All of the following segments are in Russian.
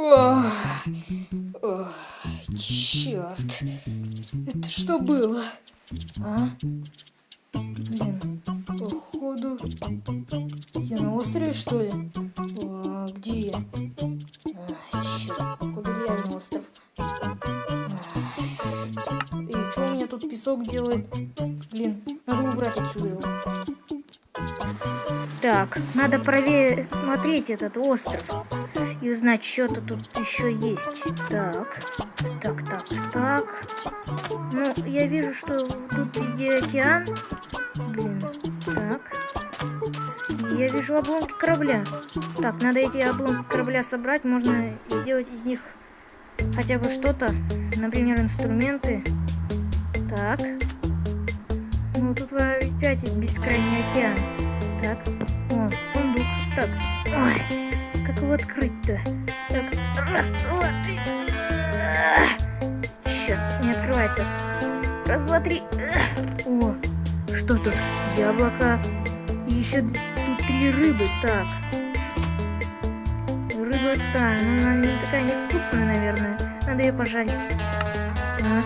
Ох, ох, черт. Это что было? А? Блин, походу... Я на острове, что ли? А, где я? А, черт, походу реально остров. И что у меня тут песок делает? Блин, надо убрать отсюда его. Так, надо правее смотреть этот остров и узнать, что-то тут еще есть. Так, так, так, так. Ну, я вижу, что тут везде океан. Блин, так. Я вижу обломки корабля. Так, надо эти обломки корабля собрать, можно сделать из них хотя бы что-то. Например, инструменты. Так. Ну, тут опять бескрайний океан. Так, о, сундук. Так, ой, его открыть-то? Так, раз, два, три. Черт, не открывается. Раз, два, три. О, что тут? Яблоко. И еще тут три рыбы. Так. Рыба, да, ну она не такая невкусная, наверное. Надо ее пожарить. Так.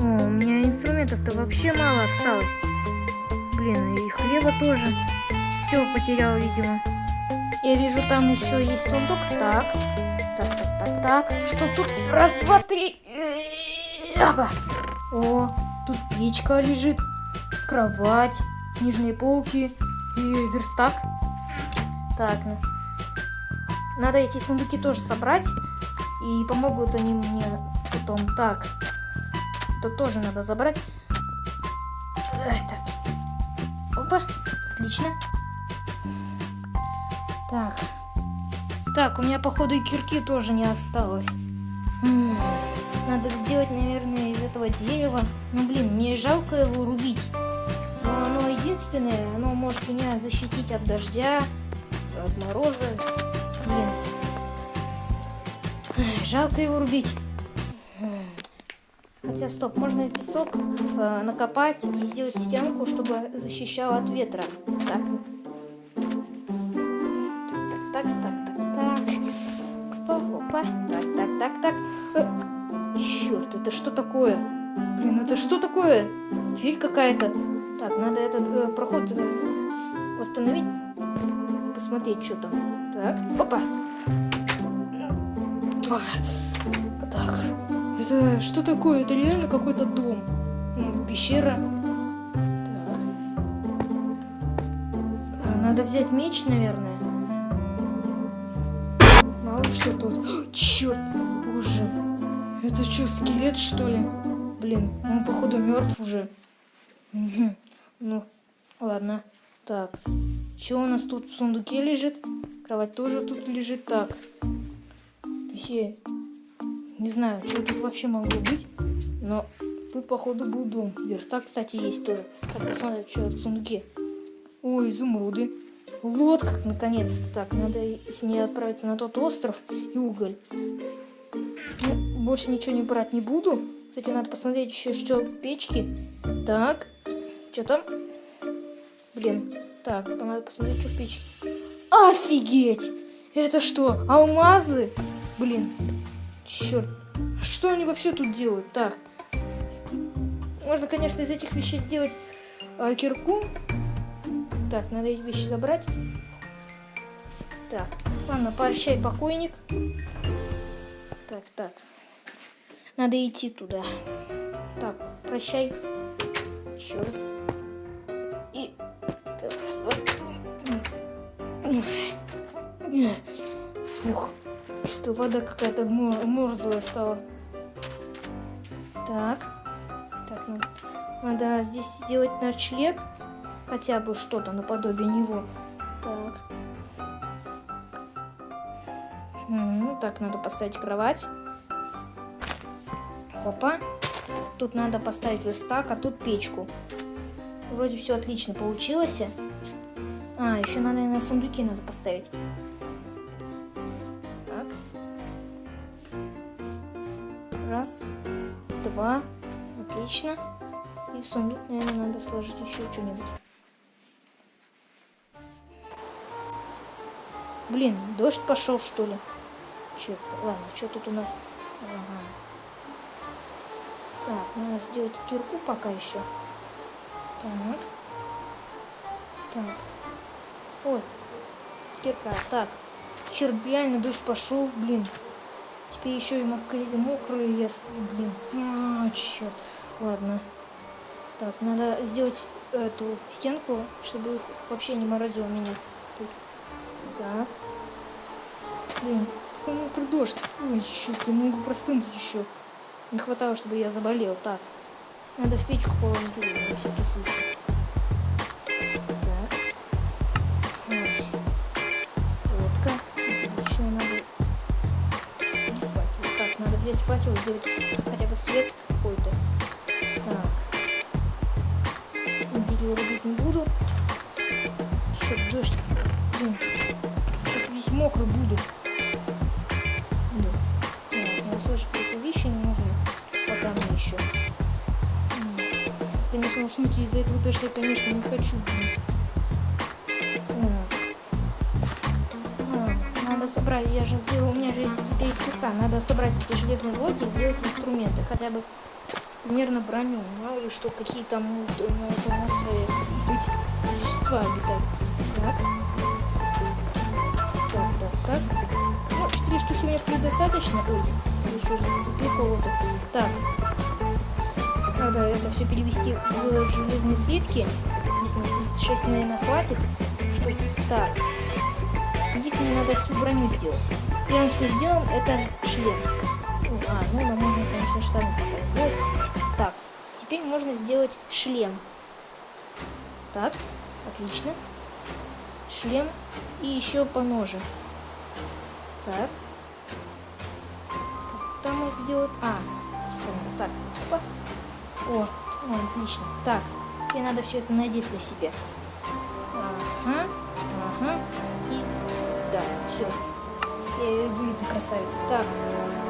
О, у меня инструментов-то вообще мало осталось. Блин, и хлеба тоже. Все потерял, видимо. Я вижу, там еще есть сундук. Так, так, так, так, так. Что тут? Раз, два, три. Аба. О, тут печка лежит, кровать, нижние полки и верстак. Так, ну. надо эти сундуки тоже собрать. И помогут они мне потом. Так, это тоже надо забрать. Так, Опа, отлично. Так. Так, у меня, походу, и кирки тоже не осталось. М -м, надо сделать, наверное, из этого дерева. Ну, блин, мне жалко его рубить. Но оно единственное, оно может меня защитить от дождя, от мороза. Блин. Жалко его рубить. Хотя, стоп, можно песок э, накопать и сделать стенку, чтобы защищал от ветра. Это что такое? Блин, это что такое? Дверь какая-то. Так, надо этот э, проход э, восстановить. Посмотреть, что там. Так, опа. Так. Это что такое? Это реально какой-то дом. Ну, пещера. Так. Надо взять меч, наверное. Мало что тут. Черт. Это что, скелет, что ли? Блин, он, походу, мертв уже. Ну, ладно. Так. Что у нас тут в сундуке лежит? Кровать тоже тут лежит. Так. Все не знаю, что тут вообще могло быть, но тут, походу, был дом. Верстак, кстати, есть тоже. Так, посмотрим, что в сундуке. Ой, изумруды. Лодка, наконец-то. Так, надо, если не отправиться на тот остров, и уголь. Больше ничего не брать не буду. Кстати, надо посмотреть еще, что в печке. Так, что там? Блин, так, надо посмотреть, что в печке. Офигеть! Это что, алмазы? Блин, Черт. Что они вообще тут делают? Так. Можно, конечно, из этих вещей сделать э, кирку. Так, надо эти вещи забрать. Так, ладно, прощай, покойник. Так, так. Надо идти туда. Так, прощай. Еще раз. И... Фух что вода какая-то мерзлая стала. Так. Так, ну, надо здесь сделать ночлег. Хотя бы что-то наподобие него. Так. Ну, так, надо поставить кровать. Опа. Тут надо поставить верстак, а тут печку. Вроде все отлично получилось. А, еще надо, на сундуки надо поставить. Раз, два. Отлично. И сундук, наверное, надо сложить еще что-нибудь. Блин, дождь пошел, что ли? Четко. Ладно, что тут у нас? Ага. Так, надо сделать кирку пока еще. Так. Так. Ой. Кирка. Так. Черт, реально дождь пошел, блин. Теперь еще и мокрые, мокрые я, блин. А, черт. Ладно. Так, надо сделать эту стенку, чтобы вообще не морозило меня. Тут. Так. Блин, такой мокрый дождь. Ой, черт, я могу простынуть еще. Не хватало, чтобы я заболел. Так. Надо в печку положить на всякий случай. Взять факел сделать хотя бы свет какой-то. Так. Дерево рубить не буду. Черт, дождь. Блин. Сейчас весь мокрый буду. Конечно, уснуть из-за этого дождя, конечно, не хочу. Надо собрать, я же сделал, у меня же есть теперь кирка. Надо собрать эти железные блоки и сделать инструменты. Хотя бы примерно броню. Мало ли что, какие там могут на этом быть существа обитать. Так. Так, так, так. Ну, четыре штуки мне предостаточно. Ой, еще же зацепил кого-то. Так. Надо это все перевести в железные слитки. Здесь у нас здесь 6, наверное, хватит. Что так. Из них мне надо всю броню сделать. Первое, что сделаем, это шлем. А, ну, нам можно, конечно, штаны пока сделать. Так, теперь можно сделать шлем. Так, отлично. Шлем и еще по ноже. Так. Как там их сделать? А, так. Опа. О, о, отлично. Так, теперь надо все это надеть на себе. Ага, ага. И да, все. Я блин, ты красавица. Так,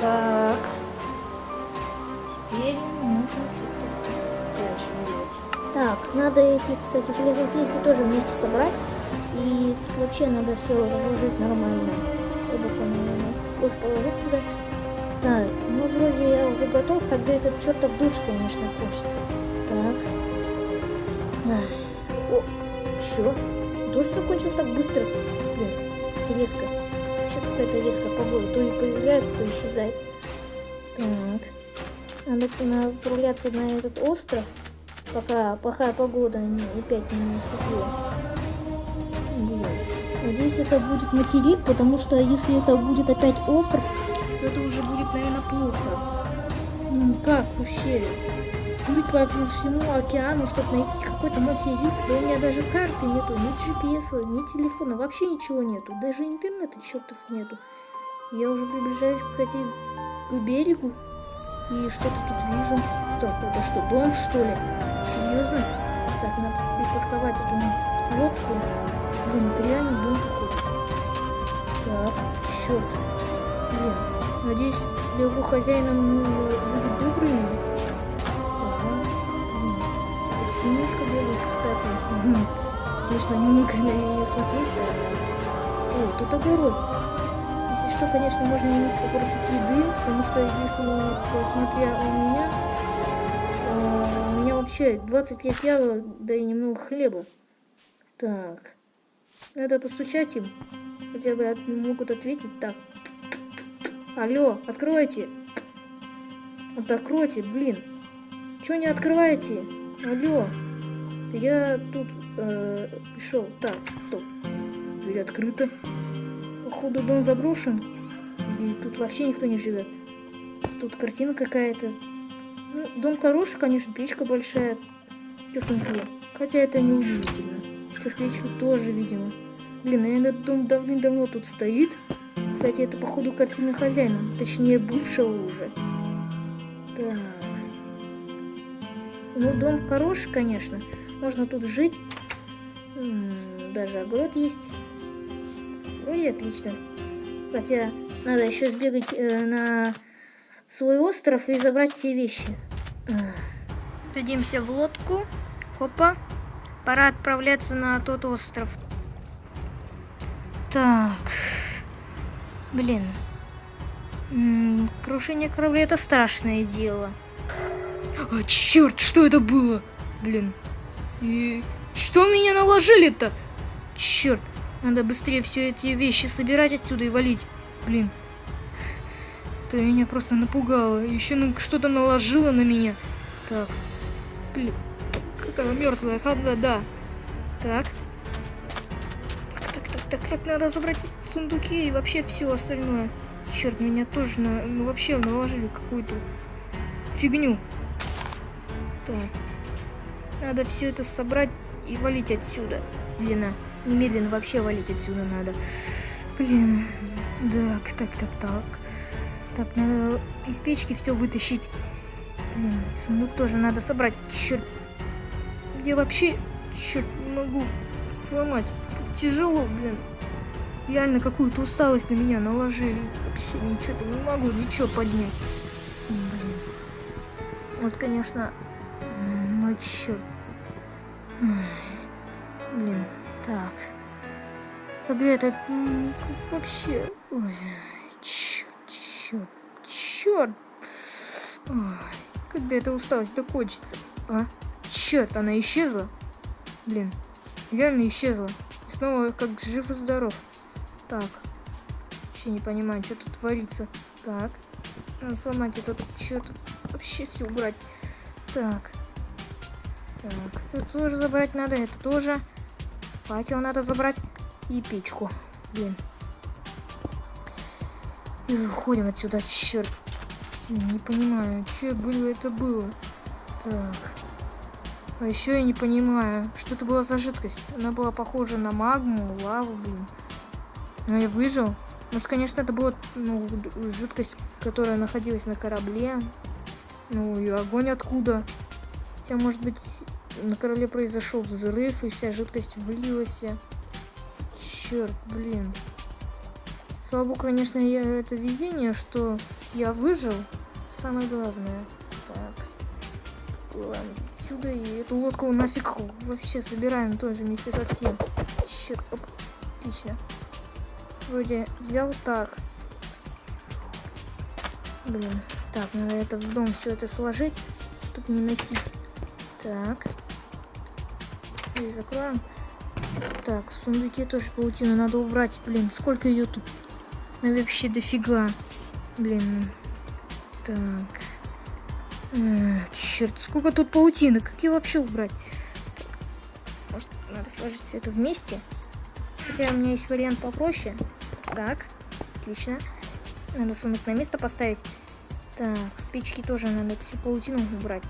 так. Теперь нужно что-то дальше делать. Так, надо эти, кстати, железные слитки тоже вместе собрать. И вообще надо все разложить нормально. Рыбок, наверное, тоже положить сюда. Так, ну вроде я уже готов, когда этот чертов душ, конечно, кончится. Так. Ах. О, чё? Дождь закончился так быстро. Блин, резко. Еще какая-то резкая погода. То и появляется, то исчезает. Так. Надо направляться на этот остров, пока плохая погода не, опять не наступила. Блин. Надеюсь, это будет материк, потому что если это будет опять остров, это уже будет, наверное, плохо. Ну, как вообще? Плыть по всему океану, чтобы найти какой-то материк, да у меня даже карты нету, ни GPS, ни телефона, вообще ничего нету, даже интернета чертов нету. Я уже приближаюсь, кстати, к берегу, и что-то тут вижу. Стоп, это что, дом, что ли? Серьезно? Так, надо припарковать эту лодку. Блин, это реально дом, походу. Так, черт. Блин, надеюсь, для его хозяина ну, будут добрыми. Так, свинюшка бегает, кстати. Смешно немного на нее смотреть. О, тут огород. Если что, конечно, можно у них попросить еды, потому что если, посмотря у меня, э, у меня вообще 25 яблок, да и немного хлеба. Так, надо постучать им, хотя бы могут ответить так. Алло, откройте. Вот откройте, блин. Чего не открываете? Алло. Я тут э, пришел. Так, стоп. Дверь открыта. Походу дом заброшен. И тут вообще никто не живет. Тут картина какая-то. Ну, дом хороший, конечно, печка большая. Чё в? Хотя это не удивительно. Чё в тоже, видимо. Блин, наверное, дом давным-давно тут стоит. Кстати, это, походу, картина хозяина. Точнее, бывшего уже. Так. Ну, дом хороший, конечно. Можно тут жить. М, Даже огород есть. Вроде отлично. Хотя надо еще сбегать э, на свой остров и забрать все вещи. Садимся в лодку. Хопа. Пора отправляться на тот остров. Так. Блин. М, Крушение корабля это страшное дело. А, черт, что это было? Блин. И что меня наложили-то? Черт, надо быстрее все эти вещи собирать отсюда и валить. Блин. Это меня просто напугало. Еще на- что-то наложило на меня. Так. Блин. Какая мертвая хода, да. Так. Так, так, так, так, так, надо забрать сундуки и вообще все остальное. Черт, меня тоже на, ну, вообще наложили какую-то фигню. Так. Надо все это собрать и валить отсюда. Немедленно. Немедленно вообще валить отсюда надо. Блин. Так, так, так, так. Так, надо из печки все вытащить. Блин, сундук тоже надо собрать. Черт. Я вообще, черт, не могу сломать. Как тяжело, блин. Реально какую-то усталость на меня наложили. Вообще ничего-то не могу, ничего поднять. Блин. Вот, конечно, ну черт. Блин, так. Когда этот... вообще... Ой, черт, черт, черт. Ой, когда эта усталость закончится? А? Черт, она исчезла? Блин, реально исчезла. И снова как жив и здоров. Так. Вообще не понимаю, что тут творится. Так. Надо сломать этот черт. Вообще все убрать. Так. Так, это тоже забрать надо, это тоже. Факел надо забрать. И печку. Блин. И выходим отсюда, черт. Не понимаю, что было это было. Так. А еще я не понимаю, что это была за жидкость. Она была похожа на магму, лаву, блин. Но я выжил. Может, конечно, это была ну, жидкость, которая находилась на корабле. Ну и огонь откуда? Хотя, может быть, на корабле произошел взрыв, и вся жидкость вылилась. Черт, блин. Слава богу, конечно, я это везение, что я выжил. Самое главное. Так. Ладно, отсюда и эту лодку нафиг вообще собираем тоже вместе со всем. Черт, оп, отлично. Вроде взял так. Блин. Так, надо это в дом все это сложить, чтобы не носить. Так. И закроем. Так, в сундуке тоже паутину надо убрать. Блин, сколько ее тут? Ну, вообще дофига. Блин. Так. черт, сколько тут паутины? Как ее вообще убрать? Так, может, надо сложить все это вместе? Хотя у меня есть вариант попроще. Так, отлично. Надо сундук на место поставить. Так, в печке тоже надо всю паутину убрать.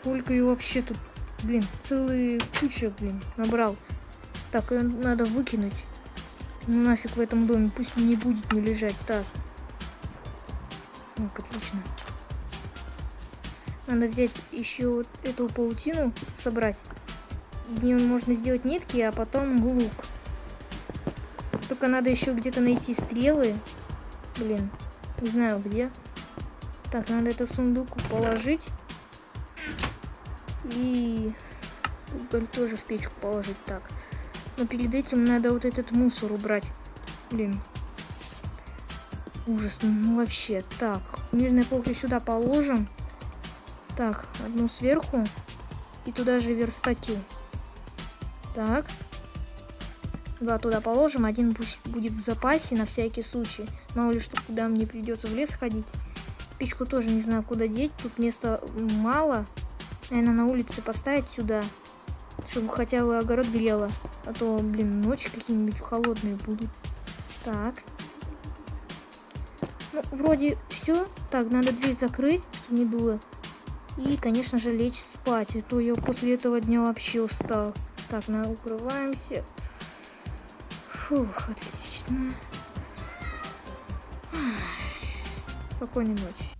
Сколько ее вообще тут? Блин, целые куча, блин, набрал. Так, ее надо выкинуть. Ну нафиг в этом доме, пусть не будет не лежать. Так. Так, отлично. Надо взять еще вот эту паутину, собрать. Из нее можно сделать нитки, а потом лук. Только надо еще где-то найти стрелы. Блин, не знаю где. Так, надо это в положить. И уголь тоже в печку положить. Так. Но перед этим надо вот этот мусор убрать. Блин. Ужас, ну вообще. Так, нижние полки сюда положим. Так, одну сверху. И туда же верстаки. Так. Два туда положим, один пусть будет в запасе на всякий случай. Мало ли что, куда мне придется в лес ходить. Печку тоже не знаю, куда деть. Тут места мало. Наверное, на улице поставить сюда, чтобы хотя бы огород грело. А то, блин, ночи какие-нибудь холодные будут. Так. Ну, вроде все. Так, надо дверь закрыть, чтобы не дуло. И, конечно же, лечь спать. А то я после этого дня вообще устал. Так, на, укрываемся. Фух, отлично. Спокойной ночи.